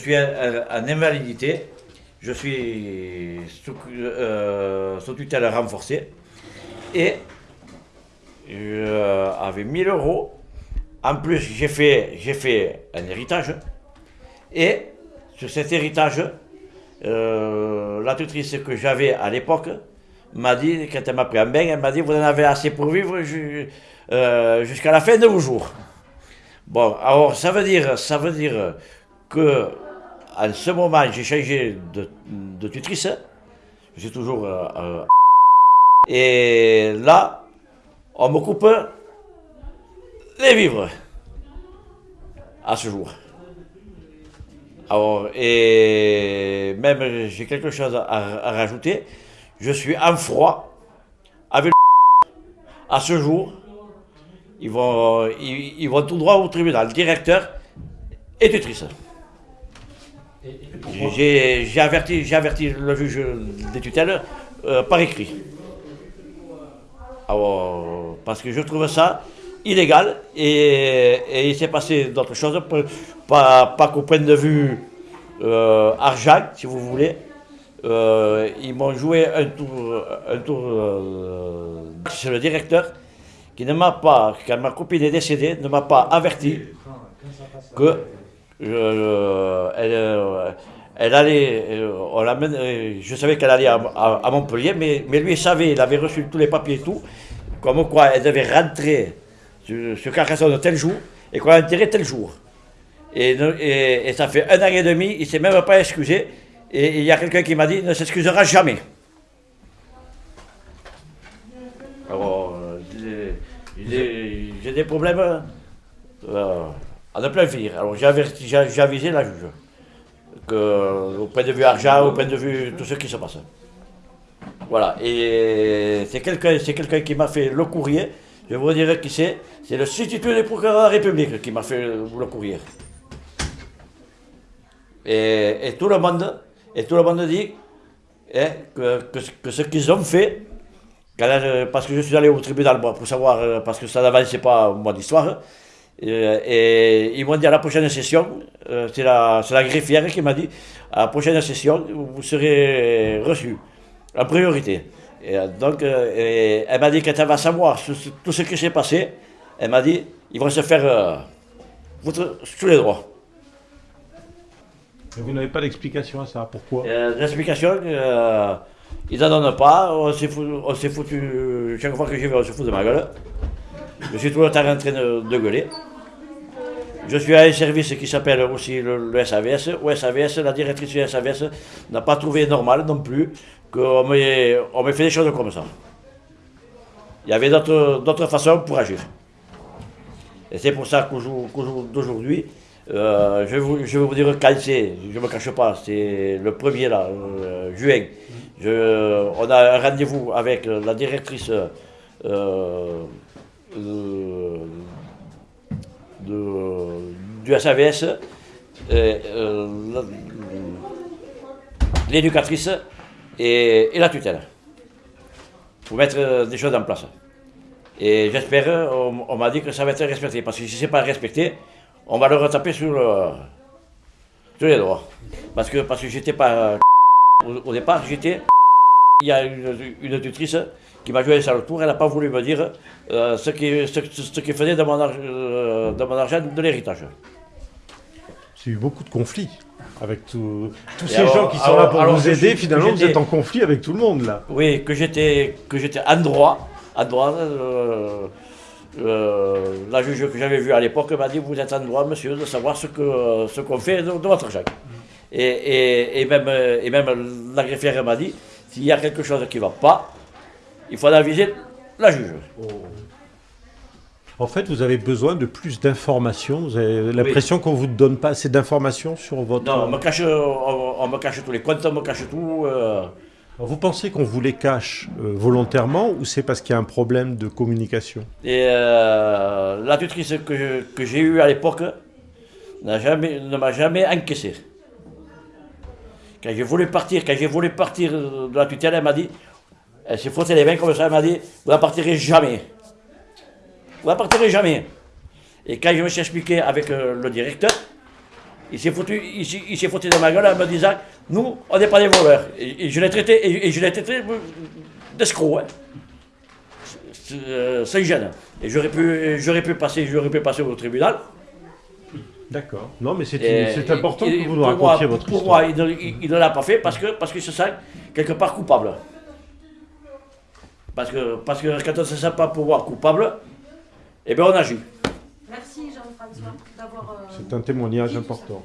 suis en invalidité, je suis sous, euh, tutelle renforcée et avec 1000 euros. En plus, j'ai fait, fait un héritage et sur cet héritage, euh, la tutrice que j'avais à l'époque m'a dit, quand elle m'a pris un bain, elle m'a dit Vous en avez assez pour vivre euh, jusqu'à la fin de vos jours. Bon, alors ça veut dire, ça veut dire que en ce moment, j'ai changé de, tutrice. Je suis toujours. Euh, et là, on me coupe les vivres à ce jour. Alors, et même j'ai quelque chose à, rajouter. Je suis en froid avec le à ce jour. Ils vont, ils, vont tout droit au tribunal, directeur et tutrice. J'ai averti, averti le juge des tutelles euh, par écrit. Alors, parce que je trouve ça illégal et, il s'est passé d'autres choses, pas, pas qu'au point de vue euh, argent, si vous voulez. Euh, ils m'ont joué un tour, un tour c'est le directeur qui ne m'a pas, quand ma copine est décédée, ne m'a pas averti que elle, elle, allait, on je savais qu'elle allait à, Montpellier, mais, mais lui savait, il avait reçu tous les papiers et tout, comme quoi elle devait rentrer sur, Carcassonne tel jour et qu'on a enterré tel jour. Et, et, ça fait un an et demi, il ne s'est même pas excusé. Et il y a quelqu'un qui m'a dit, il ne s'excusera jamais. Alors, j'ai des problèmes euh, ne plus finir. Alors j'ai avisé la juge, au point de vue argent, au point de vue tout ce qui se passe. Voilà, et c'est quelqu'un qui m'a fait le courrier, je vous dirai qui c'est, c'est le substitut du procureur de la République qui m'a fait le courrier. Et, tout le monde, et tout le monde dit hein, que, ce qu'ils ont fait, parce que je suis allé au tribunal pour savoir, euh, parce que ça n'avançait pas moi d'histoire, et, ils m'ont dit à la prochaine session, euh, c'est la, la, greffière qui m'a dit, à la prochaine session, vous serez reçu en priorité. Et donc, euh, elle m'a dit qu'elle va savoir tout ce qui s'est passé. Elle m'a dit, ils vont se faire tous les droits. vous n'avez pas d'explication à ça Pourquoi? Euh, L'explication, euh, ils n'en donnent pas. On s'est foutu, foutu, chaque fois que j'y vais, on se fout de ma gueule. Je suis tout le temps en train de, gueuler. Je suis à un service qui s'appelle aussi le, SAVS. Au SAVS, la directrice du SAVS n'a pas trouvé normal non plus qu'on me, fait des choses comme ça. Il y avait d'autres façons pour agir. Et c'est pour ça qu'au jour, d'aujourd'hui, euh, je, vais vous, dire quand je ne me cache pas, c'est le 1er là, euh, juin. Je, on a un rendez-vous avec la directrice euh, du SAVS, l'éducatrice et, la tutelle, pour mettre des choses en place. Et j'espère, on, m'a dit que ça va être respecté, parce que si ce n'est pas respecté, on va le retaper sur, les droits. Parce que, parce que j'étais pas... Au, départ, j'étais... Il y a une, tutrice qui m'a joué sur le tour, elle n'a pas voulu me dire euh, ce qui ce, faisait euh, de mon argent de l'héritage. C'est eu beaucoup de conflits avec tous ces gens qui sont là pour vous aider. Finalement, vous êtes en conflit avec tout le monde là. Oui, que j'étais en droit à droite. Euh, euh, la juge que j'avais vue à l'époque m'a dit Vous êtes en droit, monsieur, de savoir ce qu'on ce qu'on fait de, votre argent. Et, et, et, même, et même la greffière m'a dit S'il y a quelque chose qui ne va pas, il faut aviser la juge. Oh. En fait, vous avez besoin de plus d'informations. Vous avez l'impression qu'on ne vous donne pas assez d'informations sur votre. Non, on me cache, on, me cache tous les comptes, on me cache tout. Euh, vous pensez qu'on vous les cache euh, volontairement ou c'est parce qu'il y a un problème de communication? Et euh, la tutrice que, j'ai eue à l'époque jamais, ne m'a jamais encaissé. Quand j'ai voulu partir, quand j'ai voulu partir de la tutelle, elle m'a dit, elle s'est frottée les mains comme ça, elle m'a dit, vous ne partirez jamais. Vous ne partirez jamais. Et quand je me suis expliqué avec euh, le directeur, il s'est foutu, il, s'est foutu de ma gueule en me disant Nous, on n'est pas des voleurs. Et, je l'ai traité, et, je l'ai traité d'escroc. Hein. Euh, sans gêne. Et j'aurais pu, j'aurais pu passer, j'aurais pu passer au tribunal. D'accord. Non, mais c'est important que vous nous racontiez votre pour histoire. Pour moi, il ne, l'a pas fait parce que parce qu'il se sent quelque part coupable. Parce que, parce que quand on ne se sent pas pouvoir coupable, eh bien on agit. Merci Jean-François d'avoir. Euh, c'est un témoignage important.